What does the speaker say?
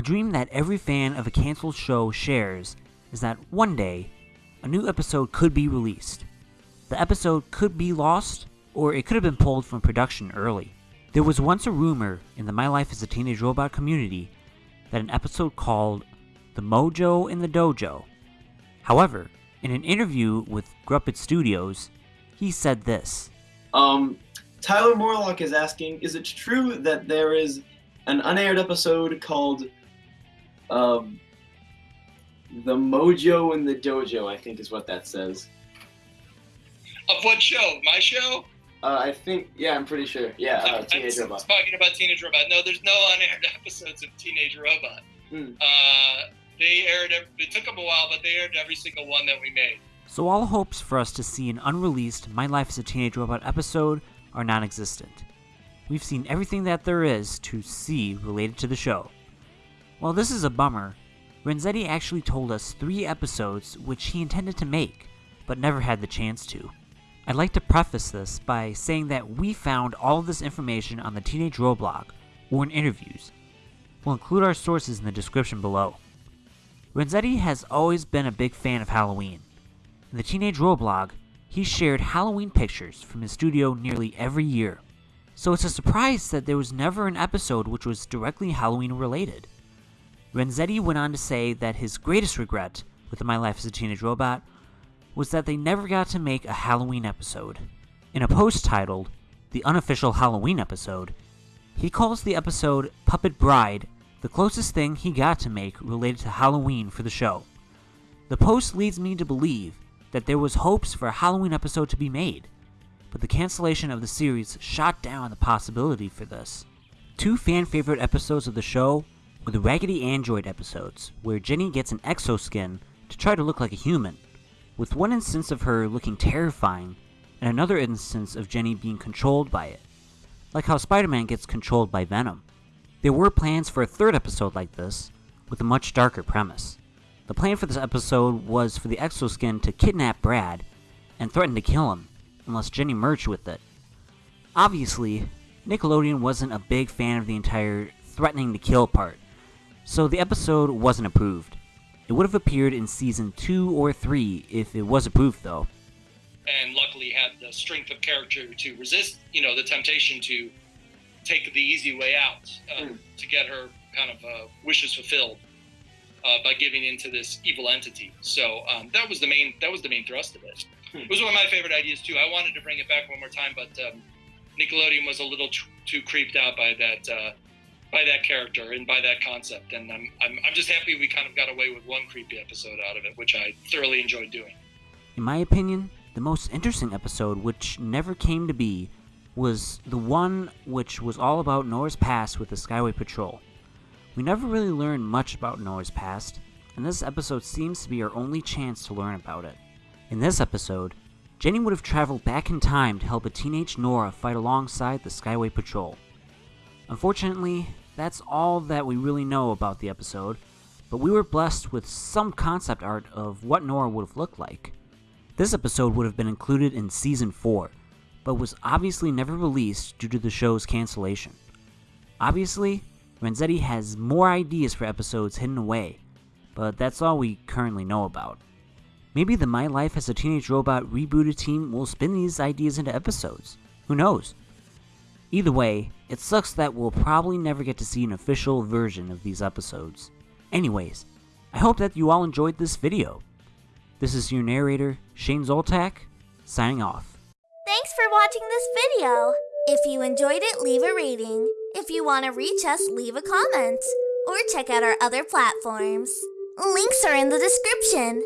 A dream that every fan of a cancelled show shares is that one day, a new episode could be released. The episode could be lost, or it could have been pulled from production early. There was once a rumor in the My Life as a Teenage Robot community that an episode called The Mojo in the Dojo. However, in an interview with Gruppet Studios, he said this. Um, Tyler Morlock is asking, is it true that there is an unaired episode called um, The Mojo in the Dojo, I think is what that says. Of what show? My show? Uh, I think, yeah, I'm pretty sure. Yeah, uh, I'm Teenage Robot. Talking about Teenage Robot. No, there's no unaired episodes of Teenage Robot. Hmm. Uh, they aired. ev- It took them a while, but they aired every single one that we made. So all hopes for us to see an unreleased My Life as a Teenage Robot episode are non-existent. We've seen everything that there is to see related to the show. While this is a bummer, Renzetti actually told us three episodes which he intended to make, but never had the chance to. I'd like to preface this by saying that we found all of this information on the Teenage Roblog or in interviews. We'll include our sources in the description below. Renzetti has always been a big fan of Halloween. In the Teenage Roblog, he shared Halloween pictures from his studio nearly every year. So it's a surprise that there was never an episode which was directly Halloween related. Renzetti went on to say that his greatest regret with My Life as a Teenage Robot was that they never got to make a Halloween episode. In a post titled, The Unofficial Halloween Episode, he calls the episode Puppet Bride the closest thing he got to make related to Halloween for the show. The post leads me to believe that there was hopes for a Halloween episode to be made, but the cancellation of the series shot down the possibility for this. Two fan favorite episodes of the show the Raggedy Android episodes, where Jenny gets an exoskin to try to look like a human, with one instance of her looking terrifying and another instance of Jenny being controlled by it, like how Spider Man gets controlled by Venom. There were plans for a third episode like this, with a much darker premise. The plan for this episode was for the exoskin to kidnap Brad and threaten to kill him unless Jenny merged with it. Obviously, Nickelodeon wasn't a big fan of the entire threatening to kill part, so the episode wasn't approved. It would have appeared in season 2 or 3 if it was approved though. and luckily had the strength of character to resist, you know, the temptation to take the easy way out uh, Hmm. to get her kind of uh, wishes fulfilled uh, by giving into this evil entity. So um, that was the main that was the main thrust of it. Hmm. It was one of my favorite ideas too. I wanted to bring it back one more time, but um, Nickelodeon was a little too, too creeped out by that uh, by that character and by that concept. And I'm, I'm I'm just happy we kind of got away with one creepy episode out of it, which I thoroughly enjoyed doing. In my opinion, the most interesting episode, which never came to be, was the one which was all about Nora's past with the Skyway Patrol. We never really learned much about Nora's past, and this episode seems to be our only chance to learn about it. In this episode, Jenny would have traveled back in time to help a teenage Nora fight alongside the Skyway Patrol. Unfortunately, that's all that we really know about the episode, but we were blessed with some concept art of what Nora would have looked like. This episode would have been included in Season 4, but was obviously never released due to the show's cancellation. Obviously, Renzetti has more ideas for episodes hidden away, but that's all we currently know about. Maybe the My Life as a Teenage Robot rebooted team will spin these ideas into episodes. Who knows? Either way, it sucks that we'll probably never get to see an official version of these episodes. Anyways, I hope that you all enjoyed this video. This is your narrator, Shane Zoltak, signing off. Thanks for watching this video. If you enjoyed it, leave a rating. If you want to reach us, leave a comment. Or check out our other platforms. Links are in the description.